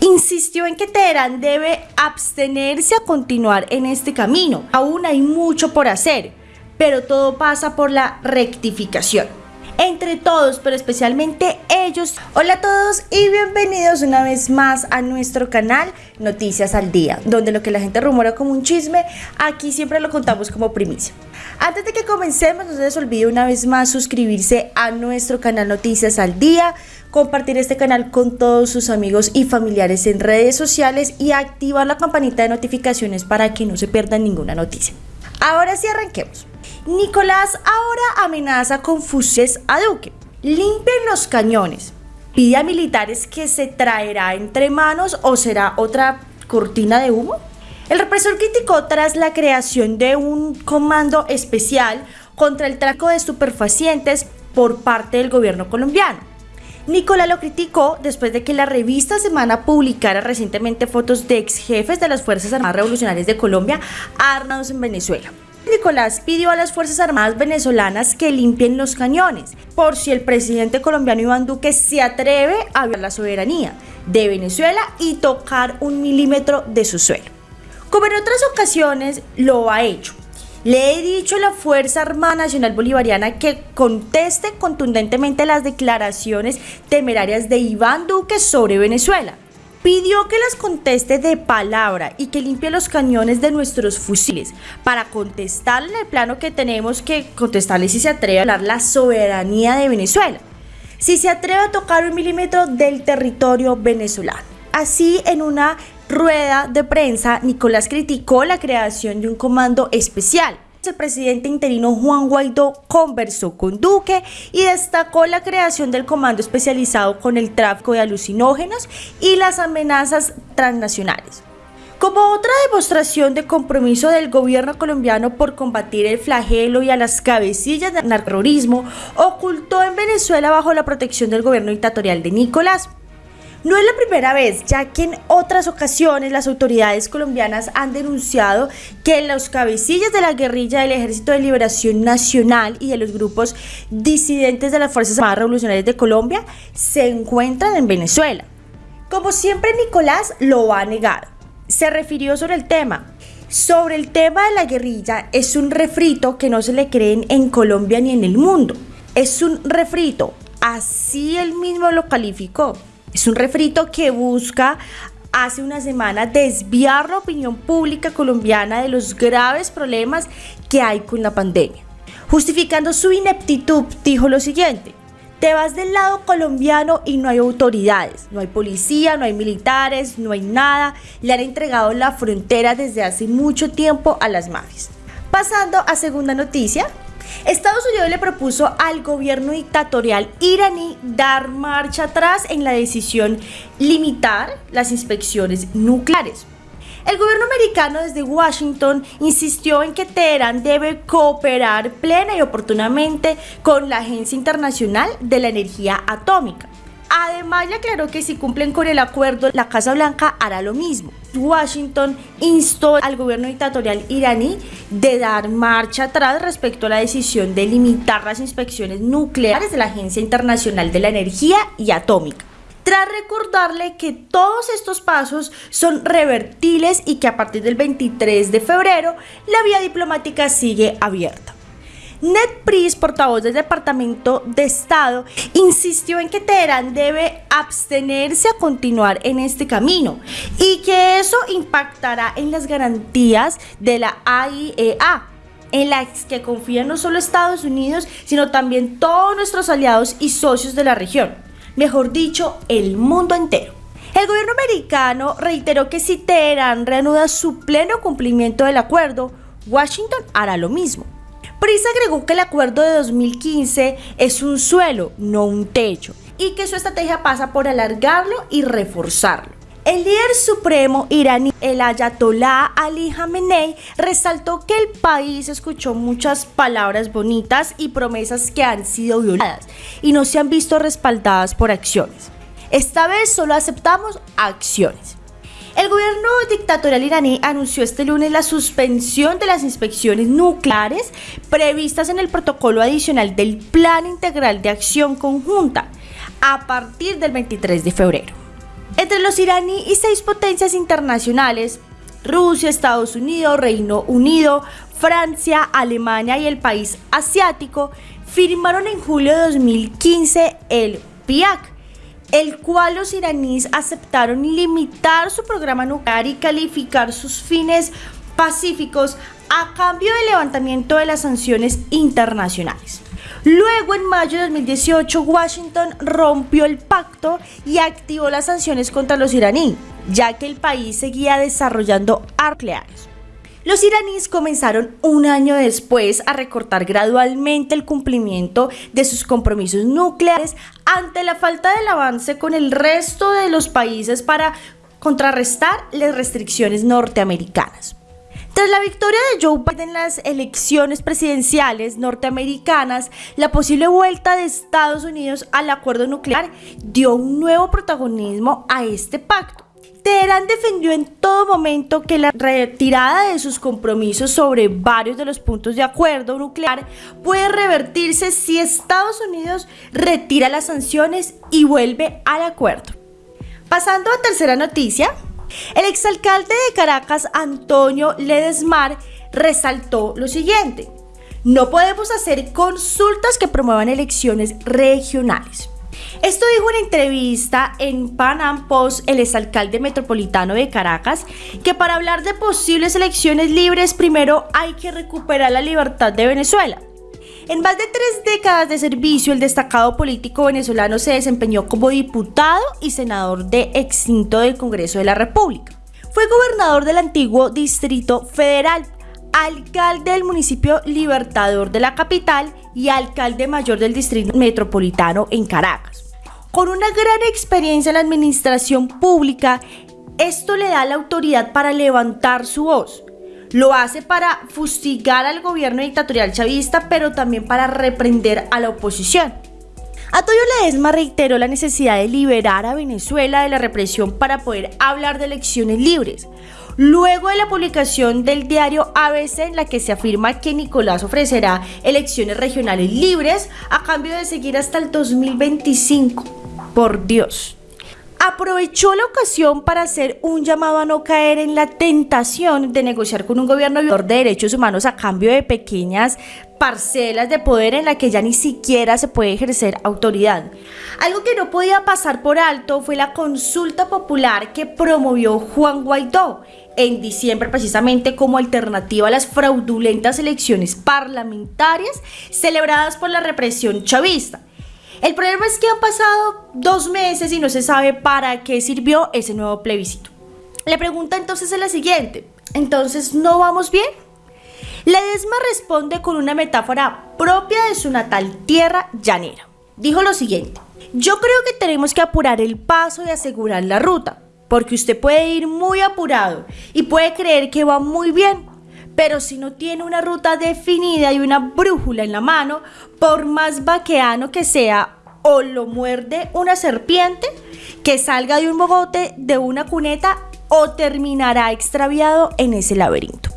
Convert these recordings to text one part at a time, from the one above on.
insistió en que Teherán debe abstenerse a continuar en este camino. Aún hay mucho por hacer, pero todo pasa por la rectificación entre todos, pero especialmente ellos. Hola a todos y bienvenidos una vez más a nuestro canal Noticias al Día, donde lo que la gente rumora como un chisme, aquí siempre lo contamos como primicia. Antes de que comencemos, no se les olvide una vez más suscribirse a nuestro canal Noticias al Día, compartir este canal con todos sus amigos y familiares en redes sociales y activar la campanita de notificaciones para que no se pierdan ninguna noticia. Ahora sí arranquemos. Nicolás ahora amenaza con fusiles a Duque. Limpien los cañones. Pide a militares que se traerá entre manos o será otra cortina de humo. El represor criticó tras la creación de un comando especial contra el traco de estupefacientes por parte del gobierno colombiano. Nicolás lo criticó después de que la revista Semana publicara recientemente fotos de ex jefes de las Fuerzas Armadas Revolucionarias de Colombia armados en Venezuela. Nicolás pidió a las Fuerzas Armadas venezolanas que limpien los cañones, por si el presidente colombiano Iván Duque se atreve a violar la soberanía de Venezuela y tocar un milímetro de su suelo. Como en otras ocasiones lo ha hecho. Le he dicho a la Fuerza Armada Nacional Bolivariana que conteste contundentemente las declaraciones temerarias de Iván Duque sobre Venezuela pidió que las conteste de palabra y que limpie los cañones de nuestros fusiles para contestar en el plano que tenemos que contestarle si se atreve a hablar la soberanía de Venezuela, si se atreve a tocar un milímetro del territorio venezolano. Así, en una rueda de prensa, Nicolás criticó la creación de un comando especial el presidente interino Juan Guaidó conversó con Duque y destacó la creación del comando especializado con el tráfico de alucinógenos y las amenazas transnacionales. Como otra demostración de compromiso del gobierno colombiano por combatir el flagelo y a las cabecillas del narcoterrorismo, ocultó en Venezuela bajo la protección del gobierno dictatorial de Nicolás. No es la primera vez, ya que en otras ocasiones las autoridades colombianas han denunciado que los cabecillas de la guerrilla del Ejército de Liberación Nacional y de los grupos disidentes de las Fuerzas Armadas Revolucionarias de Colombia se encuentran en Venezuela. Como siempre, Nicolás lo ha negado. Se refirió sobre el tema. Sobre el tema de la guerrilla, es un refrito que no se le creen en Colombia ni en el mundo. Es un refrito, así él mismo lo calificó. Es un refrito que busca hace una semana desviar la opinión pública colombiana de los graves problemas que hay con la pandemia. Justificando su ineptitud, dijo lo siguiente. Te vas del lado colombiano y no hay autoridades, no hay policía, no hay militares, no hay nada. Le han entregado la frontera desde hace mucho tiempo a las mafias. Pasando a segunda noticia, Estados Unidos le propuso al gobierno dictatorial iraní dar marcha atrás en la decisión limitar las inspecciones nucleares. El gobierno americano desde Washington insistió en que Teherán debe cooperar plena y oportunamente con la Agencia Internacional de la Energía Atómica. Además, le aclaró que si cumplen con el acuerdo, la Casa Blanca hará lo mismo. Washington instó al gobierno dictatorial iraní de dar marcha atrás respecto a la decisión de limitar las inspecciones nucleares de la Agencia Internacional de la Energía y Atómica tras recordarle que todos estos pasos son revertibles y que a partir del 23 de febrero la vía diplomática sigue abierta. Ned Price, portavoz del Departamento de Estado, insistió en que Teherán debe abstenerse a continuar en este camino y que eso impactará en las garantías de la AIEA en las que confían no solo Estados Unidos, sino también todos nuestros aliados y socios de la región, mejor dicho, el mundo entero. El gobierno americano reiteró que si Teherán reanuda su pleno cumplimiento del acuerdo, Washington hará lo mismo. Prisa agregó que el acuerdo de 2015 es un suelo, no un techo, y que su estrategia pasa por alargarlo y reforzarlo. El líder supremo iraní, el Ayatollah Ali Khamenei, resaltó que el país escuchó muchas palabras bonitas y promesas que han sido violadas y no se han visto respaldadas por acciones. Esta vez solo aceptamos acciones. El gobierno dictatorial iraní anunció este lunes la suspensión de las inspecciones nucleares previstas en el protocolo adicional del Plan Integral de Acción Conjunta a partir del 23 de febrero. Entre los iraní y seis potencias internacionales, Rusia, Estados Unidos, Reino Unido, Francia, Alemania y el país asiático, firmaron en julio de 2015 el PIAC, el cual los iraníes aceptaron limitar su programa nuclear y calificar sus fines pacíficos a cambio del levantamiento de las sanciones internacionales. Luego, en mayo de 2018, Washington rompió el pacto y activó las sanciones contra los iraníes, ya que el país seguía desarrollando armas nucleares. Los iraníes comenzaron un año después a recortar gradualmente el cumplimiento de sus compromisos nucleares ante la falta del avance con el resto de los países para contrarrestar las restricciones norteamericanas. Tras la victoria de Joe Biden en las elecciones presidenciales norteamericanas, la posible vuelta de Estados Unidos al acuerdo nuclear dio un nuevo protagonismo a este pacto. Teherán defendió en todo momento que la retirada de sus compromisos sobre varios de los puntos de acuerdo nuclear puede revertirse si Estados Unidos retira las sanciones y vuelve al acuerdo. Pasando a tercera noticia, el exalcalde de Caracas, Antonio Ledesmar, resaltó lo siguiente. No podemos hacer consultas que promuevan elecciones regionales. Esto dijo en entrevista en Panam Post el exalcalde metropolitano de Caracas, que para hablar de posibles elecciones libres primero hay que recuperar la libertad de Venezuela. En más de tres décadas de servicio, el destacado político venezolano se desempeñó como diputado y senador de extinto del Congreso de la República. Fue gobernador del antiguo Distrito Federal, alcalde del municipio Libertador de la capital y alcalde mayor del Distrito Metropolitano en Caracas. Con una gran experiencia en la administración pública, esto le da la autoridad para levantar su voz, lo hace para fustigar al gobierno dictatorial chavista, pero también para reprender a la oposición. Antonio Ledesma reiteró la necesidad de liberar a Venezuela de la represión para poder hablar de elecciones libres. Luego de la publicación del diario ABC en la que se afirma que Nicolás ofrecerá elecciones regionales libres a cambio de seguir hasta el 2025. Por Dios aprovechó la ocasión para hacer un llamado a no caer en la tentación de negociar con un gobierno de derechos humanos a cambio de pequeñas parcelas de poder en la que ya ni siquiera se puede ejercer autoridad. Algo que no podía pasar por alto fue la consulta popular que promovió Juan Guaidó en diciembre precisamente como alternativa a las fraudulentas elecciones parlamentarias celebradas por la represión chavista. El problema es que han pasado dos meses y no se sabe para qué sirvió ese nuevo plebiscito. La pregunta entonces es la siguiente. ¿Entonces no vamos bien? Ledesma responde con una metáfora propia de su natal tierra llanera. Dijo lo siguiente. Yo creo que tenemos que apurar el paso y asegurar la ruta, porque usted puede ir muy apurado y puede creer que va muy bien, pero si no tiene una ruta definida y una brújula en la mano, por más vaqueano que sea, o lo muerde una serpiente que salga de un bogote, de una cuneta, o terminará extraviado en ese laberinto.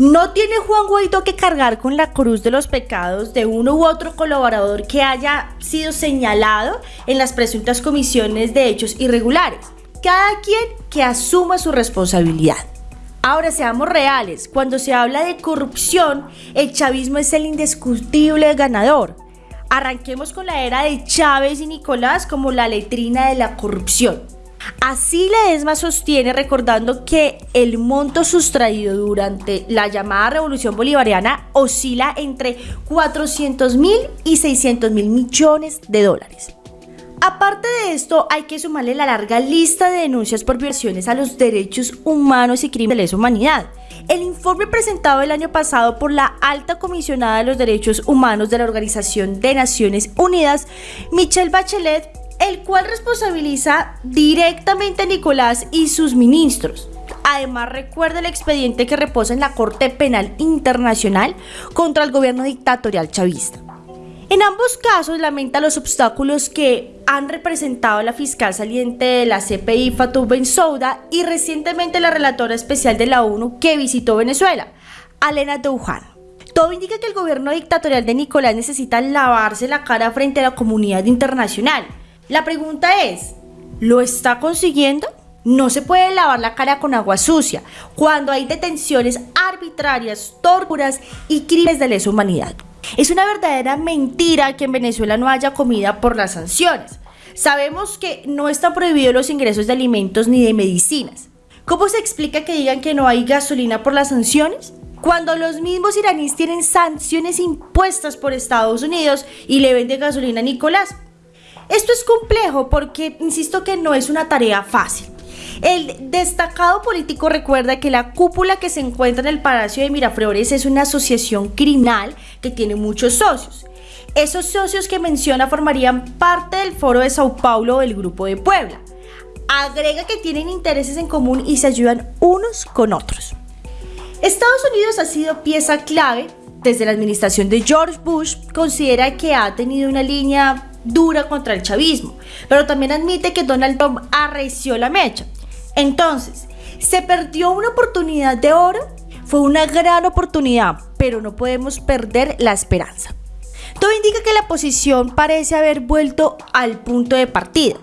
No tiene Juan Guaidó que cargar con la cruz de los pecados de uno u otro colaborador que haya sido señalado en las presuntas comisiones de hechos irregulares. Cada quien que asuma su responsabilidad. Ahora seamos reales, cuando se habla de corrupción, el chavismo es el indiscutible ganador. Arranquemos con la era de Chávez y Nicolás como la letrina de la corrupción. Así la ESMA sostiene recordando que el monto sustraído durante la llamada revolución bolivariana oscila entre 400 mil y 600 mil millones de dólares. Aparte de esto, hay que sumarle la larga lista de denuncias por violaciones a los derechos humanos y crímenes de lesa humanidad. El informe presentado el año pasado por la alta comisionada de los derechos humanos de la Organización de Naciones Unidas, Michelle Bachelet, el cual responsabiliza directamente a Nicolás y sus ministros. Además, recuerda el expediente que reposa en la Corte Penal Internacional contra el gobierno dictatorial chavista. En ambos casos lamenta los obstáculos que han representado la fiscal saliente de la CPI Fatou Bensouda y recientemente la relatora especial de la ONU que visitó Venezuela, Alena Douhan. Todo indica que el gobierno dictatorial de Nicolás necesita lavarse la cara frente a la comunidad internacional. La pregunta es, ¿Lo está consiguiendo? No se puede lavar la cara con agua sucia cuando hay detenciones arbitrarias, torturas y crímenes de lesa humanidad. Es una verdadera mentira que en Venezuela no haya comida por las sanciones. Sabemos que no están prohibidos los ingresos de alimentos ni de medicinas. ¿Cómo se explica que digan que no hay gasolina por las sanciones? Cuando los mismos iraníes tienen sanciones impuestas por Estados Unidos y le venden gasolina a Nicolás. Esto es complejo porque insisto que no es una tarea fácil. El destacado político recuerda que la cúpula que se encuentra en el Palacio de Miraflores es una asociación criminal que tiene muchos socios. Esos socios que menciona formarían parte del Foro de Sao Paulo del Grupo de Puebla. Agrega que tienen intereses en común y se ayudan unos con otros. Estados Unidos ha sido pieza clave desde la administración de George Bush, considera que ha tenido una línea dura contra el chavismo, pero también admite que Donald Trump arreció la mecha. Entonces, ¿se perdió una oportunidad de oro? Fue una gran oportunidad, pero no podemos perder la esperanza. Todo indica que la posición parece haber vuelto al punto de partida.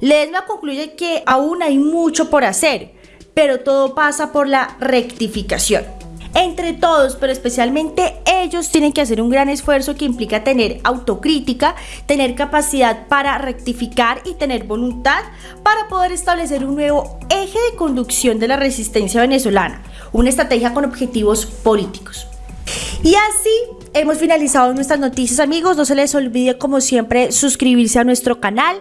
Ledesma concluye que aún hay mucho por hacer, pero todo pasa por la rectificación. Entre todos, pero especialmente ellos tienen que hacer un gran esfuerzo que implica tener autocrítica, tener capacidad para rectificar y tener voluntad para poder establecer un nuevo eje de conducción de la resistencia venezolana, una estrategia con objetivos políticos. Y así hemos finalizado nuestras noticias amigos, no se les olvide como siempre suscribirse a nuestro canal.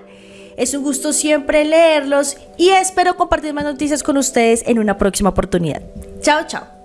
Es un gusto siempre leerlos y espero compartir más noticias con ustedes en una próxima oportunidad. Chao, chao.